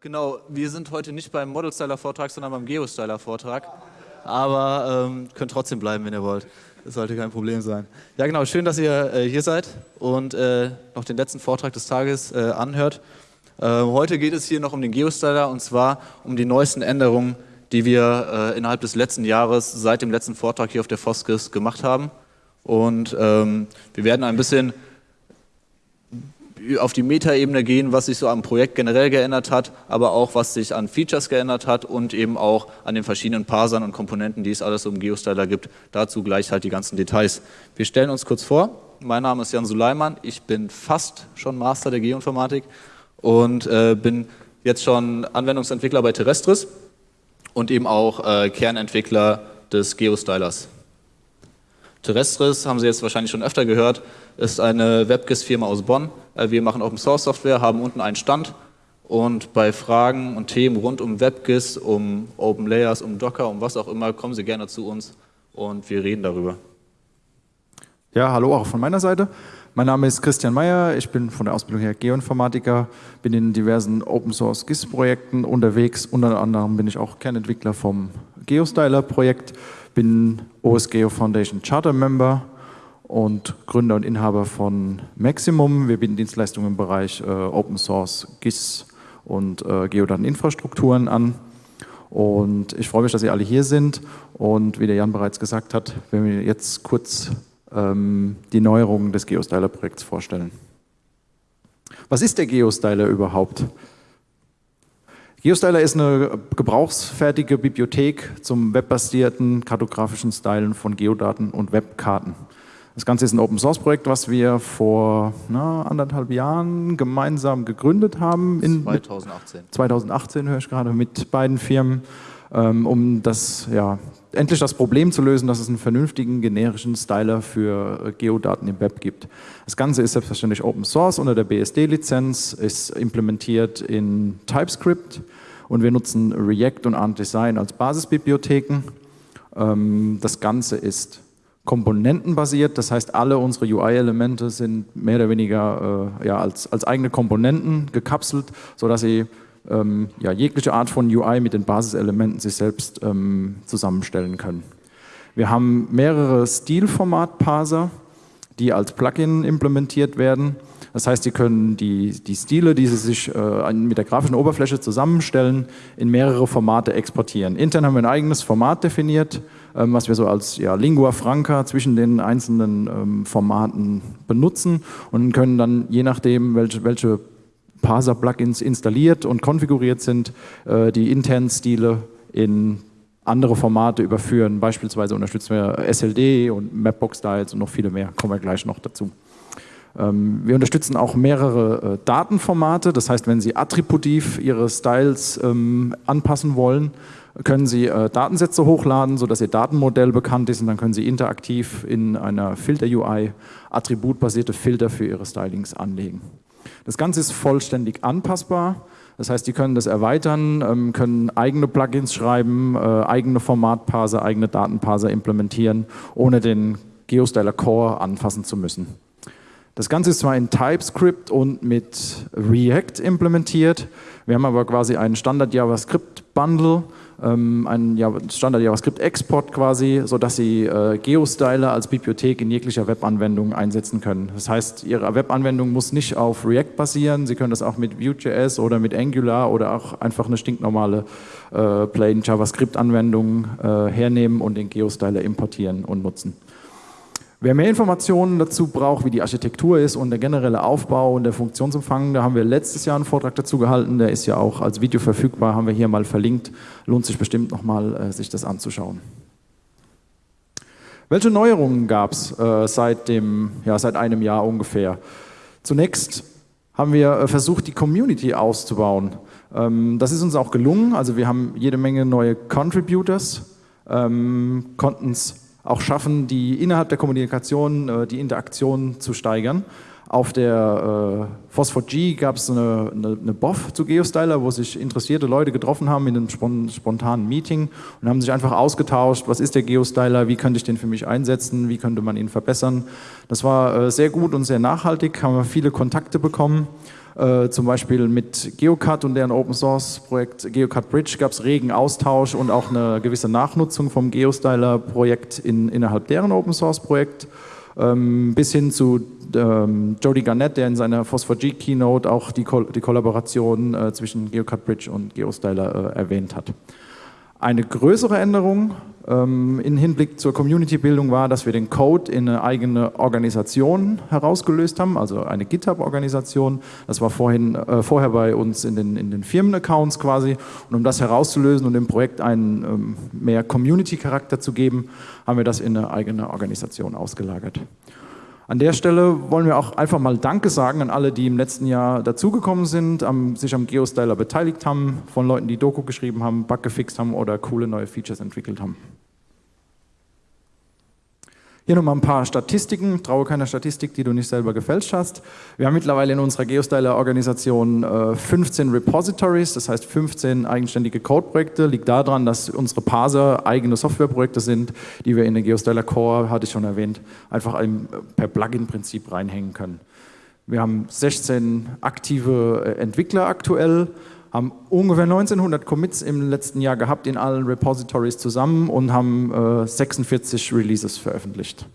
Genau, wir sind heute nicht beim Model-Styler-Vortrag, sondern beim Geo-Styler-Vortrag. Aber ähm, könnt trotzdem bleiben, wenn ihr wollt. Das sollte kein Problem sein. Ja genau, schön, dass ihr äh, hier seid und äh, noch den letzten Vortrag des Tages äh, anhört. Äh, heute geht es hier noch um den Geo-Styler und zwar um die neuesten Änderungen, die wir äh, innerhalb des letzten Jahres seit dem letzten Vortrag hier auf der Foskis gemacht haben. Und ähm, wir werden ein bisschen auf die Metaebene gehen, was sich so am Projekt generell geändert hat, aber auch was sich an Features geändert hat und eben auch an den verschiedenen Parsern und Komponenten, die es alles um GeoStyler gibt. Dazu gleich halt die ganzen Details. Wir stellen uns kurz vor. Mein Name ist Jan Suleiman. Ich bin fast schon Master der Geoinformatik und äh, bin jetzt schon Anwendungsentwickler bei Terrestris und eben auch äh, Kernentwickler des GeoStylers. Terrestris, haben Sie jetzt wahrscheinlich schon öfter gehört, ist eine WebGIS-Firma aus Bonn. Äh, wir machen Open Source Software, haben unten einen Stand und bei Fragen und Themen rund um WebGIS, um Open Layers, um Docker, um was auch immer, kommen Sie gerne zu uns und wir reden darüber. Ja, hallo auch von meiner Seite. Mein Name ist Christian Meyer, ich bin von der Ausbildung her Geoinformatiker, bin in diversen Open Source GIS-Projekten unterwegs, unter anderem bin ich auch Kernentwickler vom GeoStyler-Projekt bin OSGeo Foundation Charter Member und Gründer und Inhaber von Maximum. Wir bieten Dienstleistungen im Bereich äh, Open Source, GIS und äh, Geodateninfrastrukturen an. Und ich freue mich, dass Sie alle hier sind. Und wie der Jan bereits gesagt hat, werden wir jetzt kurz ähm, die Neuerungen des GeoStyler-Projekts vorstellen. Was ist der GeoStyler überhaupt? GeoStyler ist eine gebrauchsfertige Bibliothek zum webbasierten kartografischen Stylen von Geodaten und Webkarten. Das Ganze ist ein Open-Source-Projekt, was wir vor na, anderthalb Jahren gemeinsam gegründet haben. 2018. 2018 höre ich gerade mit beiden Firmen, ähm, um das ja, endlich das Problem zu lösen, dass es einen vernünftigen generischen Styler für äh, Geodaten im Web gibt. Das Ganze ist selbstverständlich Open Source unter der BSD-Lizenz, ist implementiert in TypeScript und wir nutzen React und Ant Design als Basisbibliotheken. Ähm, das Ganze ist komponentenbasiert, das heißt alle unsere UI-Elemente sind mehr oder weniger äh, ja, als, als eigene Komponenten gekapselt, sodass sie ähm, ja, jegliche Art von UI mit den Basiselementen sich selbst ähm, zusammenstellen können. Wir haben mehrere Stilformat-Parser, die als Plugin implementiert werden. Das heißt, Sie können die, die Stile, die Sie sich äh, mit der grafischen Oberfläche zusammenstellen, in mehrere Formate exportieren. Intern haben wir ein eigenes Format definiert, ähm, was wir so als ja, Lingua Franca zwischen den einzelnen ähm, Formaten benutzen und können dann, je nachdem, welche, welche Parser-Plugins installiert und konfiguriert sind, äh, die internen Stile in andere Formate überführen. Beispielsweise unterstützen wir SLD und Mapbox-Styles und noch viele mehr. Kommen wir gleich noch dazu. Ähm, wir unterstützen auch mehrere äh, Datenformate. Das heißt, wenn Sie attributiv Ihre Styles ähm, anpassen wollen, können Sie äh, Datensätze hochladen, sodass Ihr Datenmodell bekannt ist und dann können Sie interaktiv in einer Filter-UI attributbasierte Filter für Ihre Stylings anlegen. Das Ganze ist vollständig anpassbar. Das heißt, die können das erweitern, ähm, können eigene Plugins schreiben, äh, eigene Formatparser, eigene Datenparser implementieren, ohne den GeoStyler Core anfassen zu müssen. Das Ganze ist zwar in TypeScript und mit React implementiert, wir haben aber quasi einen Standard JavaScript Bundle, ähm, einen Standard JavaScript Export quasi, sodass Sie äh, GeoStyler als Bibliothek in jeglicher Webanwendung einsetzen können. Das heißt, Ihre Webanwendung muss nicht auf React basieren, Sie können das auch mit Vue.js oder mit Angular oder auch einfach eine stinknormale äh, Plain JavaScript Anwendung äh, hernehmen und den GeoStyler importieren und nutzen. Wer mehr Informationen dazu braucht, wie die Architektur ist und der generelle Aufbau und der Funktionsumfang, da haben wir letztes Jahr einen Vortrag dazu gehalten, der ist ja auch als Video verfügbar, haben wir hier mal verlinkt. Lohnt sich bestimmt nochmal, äh, sich das anzuschauen. Welche Neuerungen gab es äh, seit, ja, seit einem Jahr ungefähr? Zunächst haben wir äh, versucht, die Community auszubauen. Ähm, das ist uns auch gelungen, also wir haben jede Menge neue Contributors, ähm, konnten es auch schaffen, die innerhalb der Kommunikation äh, die Interaktion zu steigern. Auf der äh, Phosphor G gab es eine, eine, eine BOF zu GeoStyler, wo sich interessierte Leute getroffen haben in einem spontanen Meeting und haben sich einfach ausgetauscht, was ist der GeoStyler, wie könnte ich den für mich einsetzen, wie könnte man ihn verbessern. Das war äh, sehr gut und sehr nachhaltig, haben wir viele Kontakte bekommen. Äh, zum Beispiel mit GeoCut und deren Open Source Projekt GeoCut Bridge gab es regen Austausch und auch eine gewisse Nachnutzung vom GeoStyler Projekt in, innerhalb deren Open Source Projekt. Ähm, bis hin zu ähm, Jody Garnett, der in seiner Phosphor-G Keynote auch die, Ko die Kollaboration äh, zwischen GeoCut Bridge und GeoStyler äh, erwähnt hat. Eine größere Änderung ähm, in Hinblick zur Community-Bildung war, dass wir den Code in eine eigene Organisation herausgelöst haben, also eine GitHub-Organisation. Das war vorhin, äh, vorher bei uns in den, in den Firmenaccounts quasi. Und um das herauszulösen und dem Projekt einen ähm, mehr Community-Charakter zu geben, haben wir das in eine eigene Organisation ausgelagert. An der Stelle wollen wir auch einfach mal Danke sagen an alle, die im letzten Jahr dazugekommen sind, am, sich am GeoStyler beteiligt haben, von Leuten, die Doku geschrieben haben, Bug gefixt haben oder coole neue Features entwickelt haben. Hier nochmal ein paar Statistiken. Traue keiner Statistik, die du nicht selber gefälscht hast. Wir haben mittlerweile in unserer Geostyler-Organisation 15 äh, Repositories, das heißt 15 eigenständige Codeprojekte. Liegt daran, dass unsere Parser eigene Softwareprojekte sind, die wir in den Geostyler Core, hatte ich schon erwähnt, einfach per Plugin-Prinzip reinhängen können. Wir haben 16 aktive äh, Entwickler aktuell haben ungefähr 1900 Commits im letzten Jahr gehabt in allen Repositories zusammen und haben äh, 46 Releases veröffentlicht.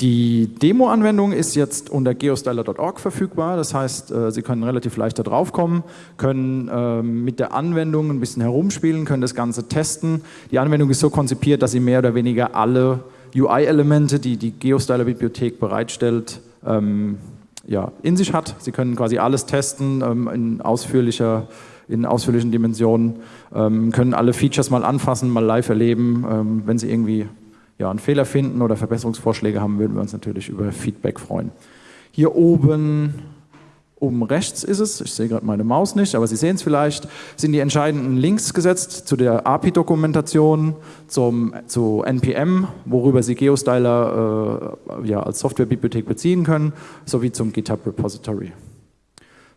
Die Demo-Anwendung ist jetzt unter geostyler.org verfügbar, das heißt, äh, Sie können relativ leicht da drauf kommen, können äh, mit der Anwendung ein bisschen herumspielen, können das Ganze testen. Die Anwendung ist so konzipiert, dass Sie mehr oder weniger alle UI-Elemente, die die Geostyler-Bibliothek bereitstellt, ähm, ja, in sich hat. Sie können quasi alles testen ähm, in, ausführlicher, in ausführlichen Dimensionen, ähm, können alle Features mal anfassen, mal live erleben. Ähm, wenn Sie irgendwie ja, einen Fehler finden oder Verbesserungsvorschläge haben, würden wir uns natürlich über Feedback freuen. Hier oben Oben rechts ist es, ich sehe gerade meine Maus nicht, aber Sie sehen es vielleicht, sind die entscheidenden Links gesetzt zu der API-Dokumentation, zu NPM, worüber Sie GeoStyler äh, ja, als Softwarebibliothek beziehen können, sowie zum GitHub Repository.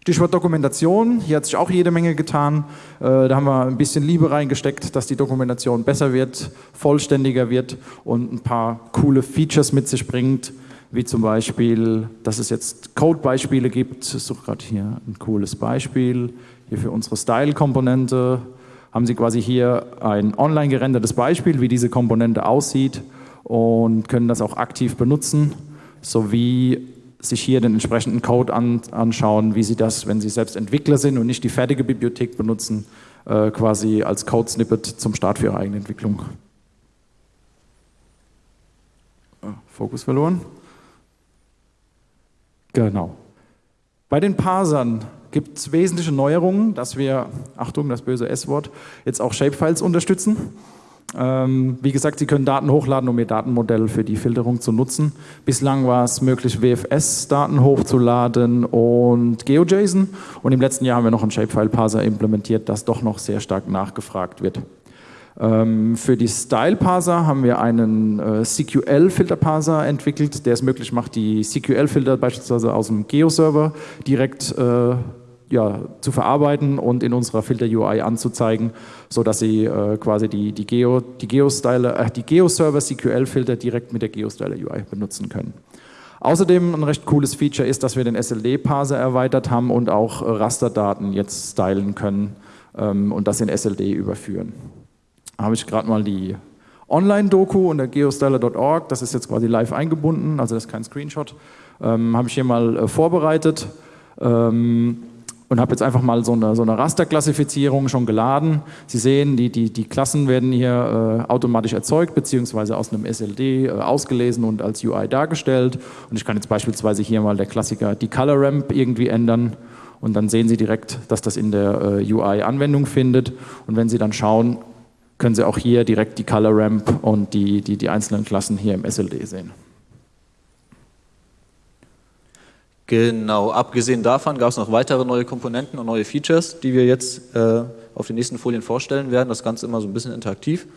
Stichwort Dokumentation, hier hat sich auch jede Menge getan. Äh, da haben wir ein bisschen Liebe reingesteckt, dass die Dokumentation besser wird, vollständiger wird und ein paar coole Features mit sich bringt, wie zum Beispiel, dass es jetzt Code-Beispiele gibt. Ich suche gerade hier ein cooles Beispiel. Hier für unsere Style-Komponente haben Sie quasi hier ein online gerendertes Beispiel, wie diese Komponente aussieht und können das auch aktiv benutzen, sowie sich hier den entsprechenden Code an, anschauen, wie Sie das, wenn Sie selbst Entwickler sind und nicht die fertige Bibliothek benutzen, äh, quasi als Code-Snippet zum Start für Ihre eigene Entwicklung. Ah, Fokus verloren. Genau. Bei den Parsern gibt es wesentliche Neuerungen, dass wir, Achtung, das böse S-Wort, jetzt auch Shapefiles unterstützen. Ähm, wie gesagt, Sie können Daten hochladen, um Ihr Datenmodell für die Filterung zu nutzen. Bislang war es möglich, WFS-Daten hochzuladen und GeoJSON. Und im letzten Jahr haben wir noch einen Shapefile-Parser implementiert, das doch noch sehr stark nachgefragt wird. Ähm, für die Style-Parser haben wir einen äh, CQL-Filter-Parser entwickelt, der es möglich macht, die CQL-Filter beispielsweise aus dem Geo-Server direkt äh, ja, zu verarbeiten und in unserer Filter-UI anzuzeigen, sodass Sie äh, quasi die, die, Geo, die, Geo-Styler, äh, die Geo-Server CQL-Filter direkt mit der Geo-Styler-UI benutzen können. Außerdem ein recht cooles Feature ist, dass wir den SLD-Parser erweitert haben und auch Rasterdaten jetzt stylen können ähm, und das in SLD überführen habe ich gerade mal die Online-Doku unter geostyler.org, das ist jetzt quasi live eingebunden, also das ist kein Screenshot, ähm, habe ich hier mal äh, vorbereitet ähm, und habe jetzt einfach mal so eine, so eine Rasterklassifizierung schon geladen. Sie sehen, die, die, die Klassen werden hier äh, automatisch erzeugt, beziehungsweise aus einem SLD äh, ausgelesen und als UI dargestellt. Und ich kann jetzt beispielsweise hier mal der Klassiker die Color Ramp irgendwie ändern und dann sehen Sie direkt, dass das in der äh, UI Anwendung findet. Und wenn Sie dann schauen, können Sie auch hier direkt die Color Ramp und die, die, die einzelnen Klassen hier im SLD sehen. Genau, abgesehen davon gab es noch weitere neue Komponenten und neue Features, die wir jetzt äh, auf den nächsten Folien vorstellen werden. Das Ganze immer so ein bisschen interaktiv.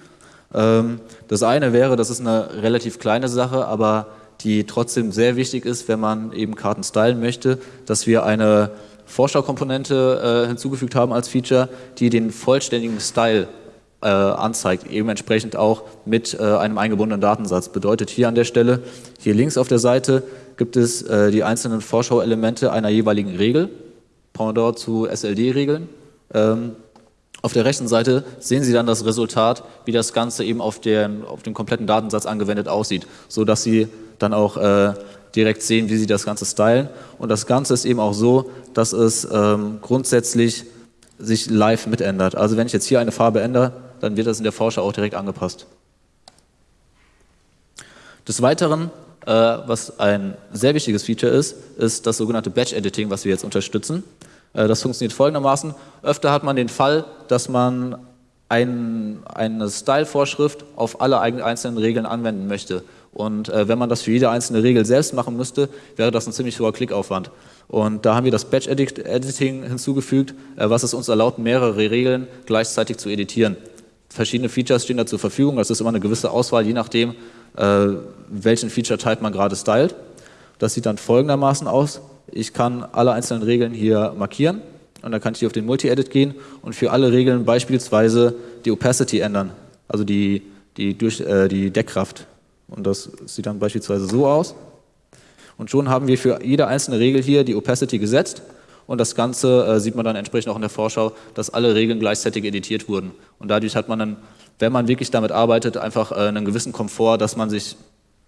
Ähm, das eine wäre, das ist eine relativ kleine Sache, aber die trotzdem sehr wichtig ist, wenn man eben Karten stylen möchte, dass wir eine Vorschaukomponente äh, hinzugefügt haben als Feature, die den vollständigen Style äh, anzeigt, eben entsprechend auch mit äh, einem eingebundenen Datensatz. Bedeutet hier an der Stelle, hier links auf der Seite gibt es äh, die einzelnen Vorschauelemente einer jeweiligen Regel, Pendant zu SLD-Regeln. Ähm, auf der rechten Seite sehen Sie dann das Resultat, wie das Ganze eben auf, den, auf den kompletten Datensatz angewendet aussieht, sodass Sie dann auch äh, direkt sehen, wie Sie das Ganze stylen. Und das Ganze ist eben auch so, dass es ähm, grundsätzlich sich live mitändert. Also wenn ich jetzt hier eine Farbe ändere, dann wird das in der Vorschau auch direkt angepasst. Des Weiteren, äh, was ein sehr wichtiges Feature ist, ist das sogenannte Batch Editing, was wir jetzt unterstützen. Äh, das funktioniert folgendermaßen. Öfter hat man den Fall, dass man ein, eine Style-Vorschrift auf alle einzelnen Regeln anwenden möchte. Und äh, wenn man das für jede einzelne Regel selbst machen müsste, wäre das ein ziemlich hoher Klickaufwand. Und da haben wir das Batch-Editing hinzugefügt, äh, was es uns erlaubt, mehrere Regeln gleichzeitig zu editieren. Verschiedene Features stehen da zur Verfügung, das ist immer eine gewisse Auswahl, je nachdem, äh, welchen Feature-Type man gerade stylt. Das sieht dann folgendermaßen aus. Ich kann alle einzelnen Regeln hier markieren und dann kann ich hier auf den Multi-Edit gehen und für alle Regeln beispielsweise die Opacity ändern, also die, die, durch, äh, die Deckkraft. Und das sieht dann beispielsweise so aus. Und schon haben wir für jede einzelne Regel hier die Opacity gesetzt und das Ganze äh, sieht man dann entsprechend auch in der Vorschau, dass alle Regeln gleichzeitig editiert wurden. Und dadurch hat man dann, wenn man wirklich damit arbeitet, einfach äh, einen gewissen Komfort, dass man sich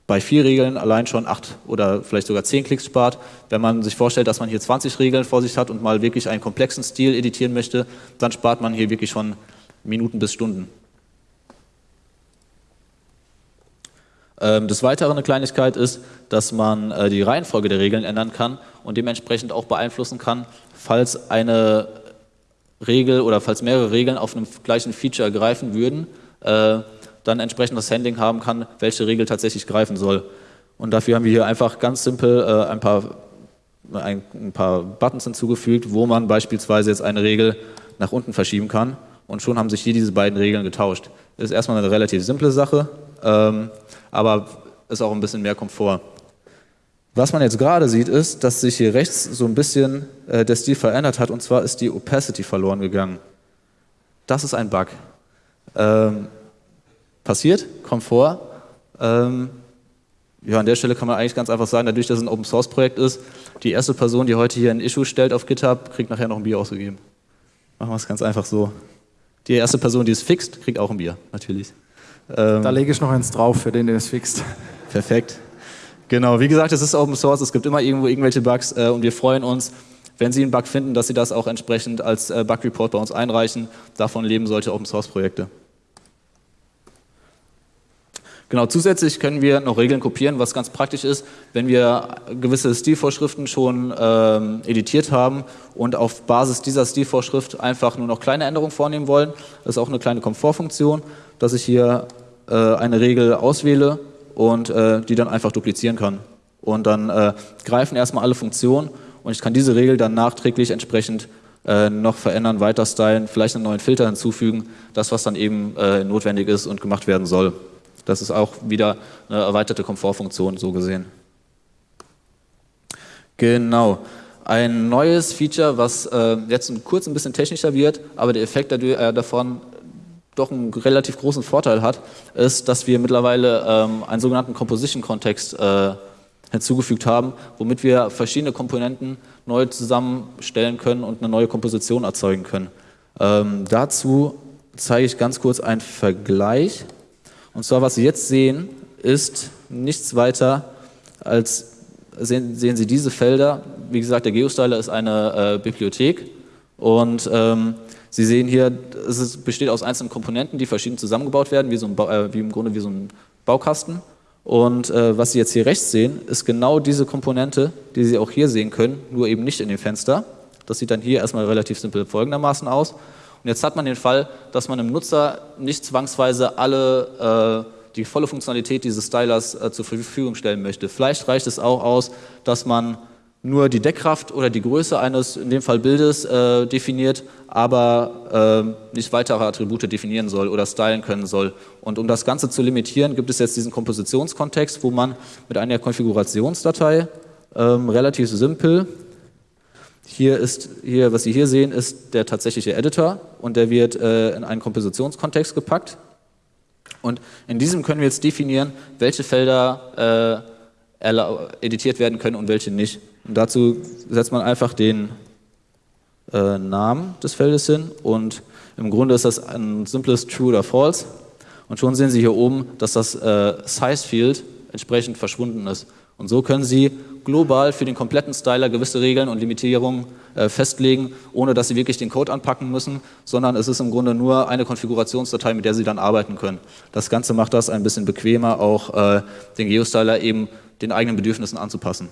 bei vier Regeln allein schon acht oder vielleicht sogar zehn Klicks spart. Wenn man sich vorstellt, dass man hier 20 Regeln vor sich hat und mal wirklich einen komplexen Stil editieren möchte, dann spart man hier wirklich schon Minuten bis Stunden. Des Weiteren eine Kleinigkeit ist, dass man äh, die Reihenfolge der Regeln ändern kann und dementsprechend auch beeinflussen kann, falls eine Regel oder falls mehrere Regeln auf einem gleichen Feature greifen würden, äh, dann entsprechend das Handling haben kann, welche Regel tatsächlich greifen soll. Und dafür haben wir hier einfach ganz simpel äh, ein, paar, ein, ein paar Buttons hinzugefügt, wo man beispielsweise jetzt eine Regel nach unten verschieben kann und schon haben sich hier diese beiden Regeln getauscht. Das ist erstmal eine relativ simple Sache, ähm, aber ist auch ein bisschen mehr Komfort. Was man jetzt gerade sieht, ist, dass sich hier rechts so ein bisschen äh, der Stil verändert hat und zwar ist die Opacity verloren gegangen. Das ist ein Bug. Ähm, passiert, Komfort. Ähm, ja, an der Stelle kann man eigentlich ganz einfach sagen, dadurch, dass es ein Open Source Projekt ist, die erste Person, die heute hier ein Issue stellt auf GitHub, kriegt nachher noch ein Bier ausgegeben. Machen wir es ganz einfach so. Die erste Person, die es fixt, kriegt auch ein Bier, natürlich. Ähm, da lege ich noch eins drauf für den, der es fixt. Perfekt. Genau, wie gesagt, es ist Open Source, es gibt immer irgendwo irgendwelche Bugs äh, und wir freuen uns, wenn Sie einen Bug finden, dass Sie das auch entsprechend als äh, Bug Report bei uns einreichen. Davon leben solche Open Source Projekte. Genau, zusätzlich können wir noch Regeln kopieren, was ganz praktisch ist, wenn wir gewisse Stilvorschriften schon ähm, editiert haben und auf Basis dieser Stilvorschrift einfach nur noch kleine Änderungen vornehmen wollen. Das ist auch eine kleine Komfortfunktion, dass ich hier äh, eine Regel auswähle und äh, die dann einfach duplizieren kann. Und dann äh, greifen erstmal alle Funktionen und ich kann diese Regel dann nachträglich entsprechend äh, noch verändern, weiter stylen, vielleicht einen neuen Filter hinzufügen, das was dann eben äh, notwendig ist und gemacht werden soll. Das ist auch wieder eine erweiterte Komfortfunktion, so gesehen. Genau. Ein neues Feature, was äh, jetzt kurz ein bisschen technischer wird, aber der Effekt dadurch, äh, davon doch einen relativ großen Vorteil hat, ist, dass wir mittlerweile ähm, einen sogenannten Composition-Kontext äh, hinzugefügt haben, womit wir verschiedene Komponenten neu zusammenstellen können und eine neue Komposition erzeugen können. Ähm, dazu zeige ich ganz kurz einen Vergleich. Und zwar, was Sie jetzt sehen, ist nichts weiter als, sehen, sehen Sie diese Felder. Wie gesagt, der GeoStyler ist eine äh, Bibliothek und ähm, Sie sehen hier, es ist, besteht aus einzelnen Komponenten, die verschieden zusammengebaut werden, wie, so ein äh, wie im Grunde wie so ein Baukasten. Und äh, was Sie jetzt hier rechts sehen, ist genau diese Komponente, die Sie auch hier sehen können, nur eben nicht in dem Fenster. Das sieht dann hier erstmal relativ simpel folgendermaßen aus. Und jetzt hat man den Fall, dass man dem Nutzer nicht zwangsweise alle, äh, die volle Funktionalität dieses Stylers äh, zur Verfügung stellen möchte. Vielleicht reicht es auch aus, dass man nur die Deckkraft oder die Größe eines, in dem Fall Bildes, äh, definiert, aber äh, nicht weitere Attribute definieren soll oder stylen können soll. Und um das Ganze zu limitieren, gibt es jetzt diesen Kompositionskontext, wo man mit einer Konfigurationsdatei ähm, relativ simpel, hier ist, hier, was Sie hier sehen, ist der tatsächliche Editor und der wird äh, in einen Kompositionskontext gepackt. Und in diesem können wir jetzt definieren, welche Felder äh, editiert werden können und welche nicht. Und dazu setzt man einfach den äh, Namen des Feldes hin und im Grunde ist das ein simples True oder False. Und schon sehen Sie hier oben, dass das äh, Size Field entsprechend verschwunden ist. Und so können Sie global für den kompletten Styler gewisse Regeln und Limitierungen äh, festlegen, ohne dass Sie wirklich den Code anpacken müssen, sondern es ist im Grunde nur eine Konfigurationsdatei, mit der Sie dann arbeiten können. Das Ganze macht das ein bisschen bequemer, auch äh, den Geostyler eben den eigenen Bedürfnissen anzupassen.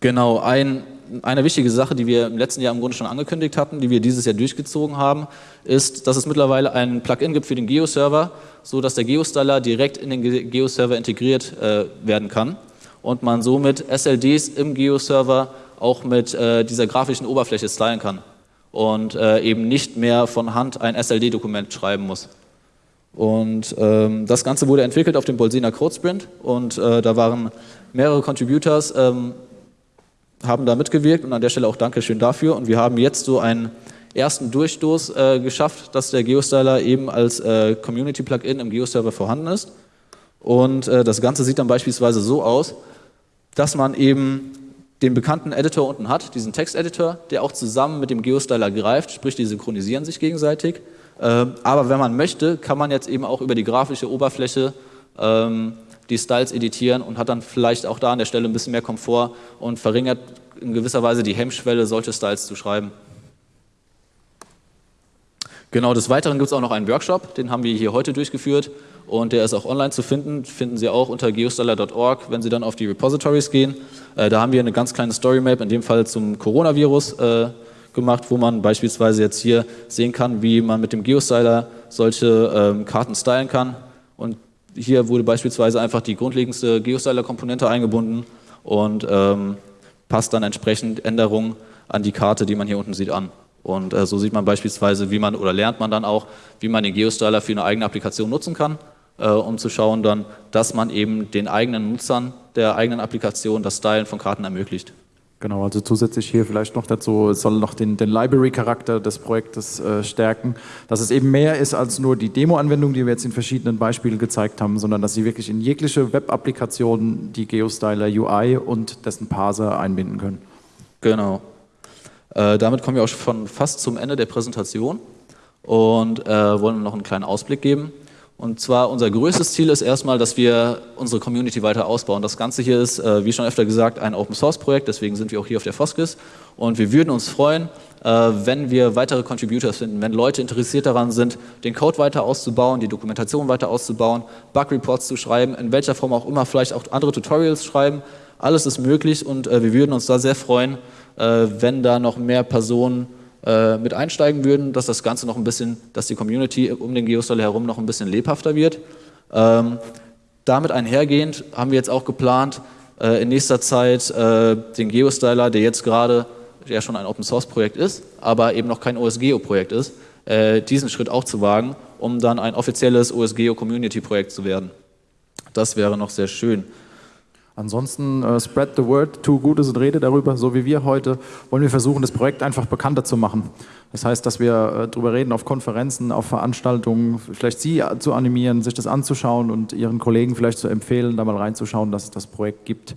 Genau, ein, eine wichtige Sache, die wir im letzten Jahr im Grunde schon angekündigt hatten, die wir dieses Jahr durchgezogen haben, ist, dass es mittlerweile ein Plugin gibt für den Geo-Server, so dass der Geostyler direkt in den Geo-Server integriert äh, werden kann und man somit SLDs im Geo-Server auch mit äh, dieser grafischen Oberfläche stylen kann und äh, eben nicht mehr von Hand ein SLD-Dokument schreiben muss. Und ähm, das Ganze wurde entwickelt auf dem Bolsina Code Sprint und äh, da waren mehrere Contributors ähm, haben da mitgewirkt und an der Stelle auch Dankeschön dafür. Und wir haben jetzt so einen ersten Durchstoß äh, geschafft, dass der GeoStyler eben als äh, Community-Plugin im GeoServer vorhanden ist. Und äh, das Ganze sieht dann beispielsweise so aus, dass man eben den bekannten Editor unten hat, diesen Texteditor, der auch zusammen mit dem GeoStyler greift, sprich die synchronisieren sich gegenseitig. Ähm, aber wenn man möchte, kann man jetzt eben auch über die grafische Oberfläche ähm, die Styles editieren und hat dann vielleicht auch da an der Stelle ein bisschen mehr Komfort und verringert in gewisser Weise die Hemmschwelle, solche Styles zu schreiben. Genau, des Weiteren gibt es auch noch einen Workshop, den haben wir hier heute durchgeführt und der ist auch online zu finden, finden Sie auch unter geostyler.org, wenn Sie dann auf die Repositories gehen. Äh, da haben wir eine ganz kleine Storymap, in dem Fall zum Coronavirus äh, gemacht, wo man beispielsweise jetzt hier sehen kann, wie man mit dem Geostyler solche ähm, Karten stylen kann. Und hier wurde beispielsweise einfach die grundlegendste Geostyler-Komponente eingebunden und ähm, passt dann entsprechend Änderungen an die Karte, die man hier unten sieht, an. Und äh, so sieht man beispielsweise, wie man oder lernt man dann auch, wie man den Geostyler für eine eigene Applikation nutzen kann, äh, um zu schauen dann, dass man eben den eigenen Nutzern der eigenen Applikation das Stylen von Karten ermöglicht. Genau, also zusätzlich hier vielleicht noch dazu, soll noch den, den Library-Charakter des Projektes äh, stärken, dass es eben mehr ist als nur die Demo-Anwendung, die wir jetzt in verschiedenen Beispielen gezeigt haben, sondern dass sie wirklich in jegliche Web-Applikation die GeoStyler UI und dessen Parser einbinden können. Genau. Äh, damit kommen wir auch schon fast zum Ende der Präsentation und äh, wollen noch einen kleinen Ausblick geben. Und zwar unser größtes Ziel ist erstmal, dass wir unsere Community weiter ausbauen. Das Ganze hier ist, äh, wie schon öfter gesagt, ein Open-Source-Projekt, deswegen sind wir auch hier auf der Foskis. Und wir würden uns freuen, äh, wenn wir weitere Contributors finden, wenn Leute interessiert daran sind, den Code weiter auszubauen, die Dokumentation weiter auszubauen, Bug-Reports zu schreiben, in welcher Form auch immer, vielleicht auch andere Tutorials schreiben. Alles ist möglich und äh, wir würden uns da sehr freuen, wenn da noch mehr Personen äh, mit einsteigen würden, dass das Ganze noch ein bisschen, dass die Community um den Geostyler herum noch ein bisschen lebhafter wird. Ähm, damit einhergehend haben wir jetzt auch geplant, äh, in nächster Zeit äh, den Geostyler, der jetzt gerade ja schon ein Open Source Projekt ist, aber eben noch kein OSGeo Projekt ist, äh, diesen Schritt auch zu wagen, um dann ein offizielles OSGeo Community Projekt zu werden. Das wäre noch sehr schön. Ansonsten uh, spread the word, tu Gutes und rede darüber, so wie wir heute, wollen wir versuchen, das Projekt einfach bekannter zu machen. Das heißt, dass wir uh, darüber reden auf Konferenzen, auf Veranstaltungen, vielleicht Sie zu animieren, sich das anzuschauen und Ihren Kollegen vielleicht zu empfehlen, da mal reinzuschauen, dass es das Projekt gibt.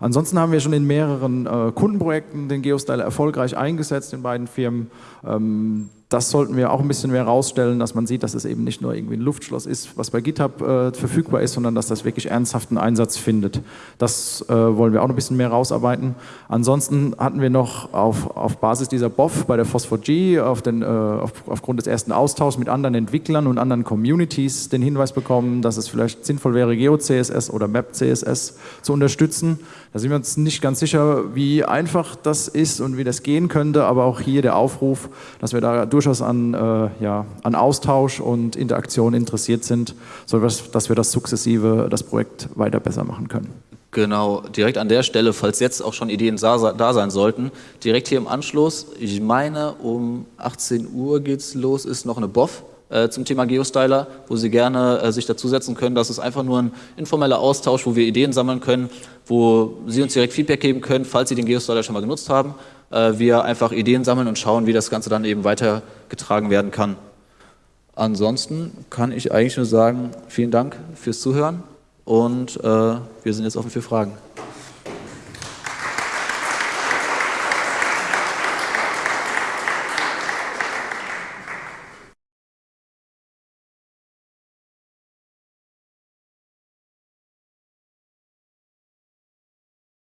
Ansonsten haben wir schon in mehreren äh, Kundenprojekten den Geostyler erfolgreich eingesetzt in beiden Firmen. Ähm, das sollten wir auch ein bisschen mehr herausstellen, dass man sieht, dass es eben nicht nur irgendwie ein Luftschloss ist, was bei GitHub äh, verfügbar ist, sondern dass das wirklich ernsthaften Einsatz findet. Das äh, wollen wir auch noch ein bisschen mehr rausarbeiten. Ansonsten hatten wir noch auf, auf Basis dieser BOF bei der Phosphor-G auf äh, auf, aufgrund des ersten Austauschs mit anderen Entwicklern und anderen Communities den Hinweis bekommen, dass es vielleicht sinnvoll wäre, GeoCSS oder MapCSS zu unterstützen. Da sind wir uns nicht ganz sicher, wie einfach das ist und wie das gehen könnte, aber auch hier der Aufruf, dass wir da durchaus an, äh, ja, an Austausch und Interaktion interessiert sind, so dass wir das sukzessive, das Projekt weiter besser machen können. Genau, direkt an der Stelle, falls jetzt auch schon Ideen da sein sollten, direkt hier im Anschluss, ich meine um 18 Uhr geht's los, ist noch eine BOF äh, zum Thema Geostyler, wo Sie gerne äh, sich dazusetzen können. Das ist einfach nur ein informeller Austausch, wo wir Ideen sammeln können, wo Sie uns direkt Feedback geben können, falls Sie den Geostyler schon mal genutzt haben. Äh, wir einfach Ideen sammeln und schauen, wie das Ganze dann eben weitergetragen werden kann. Ansonsten kann ich eigentlich nur sagen, vielen Dank fürs Zuhören und äh, wir sind jetzt offen für Fragen.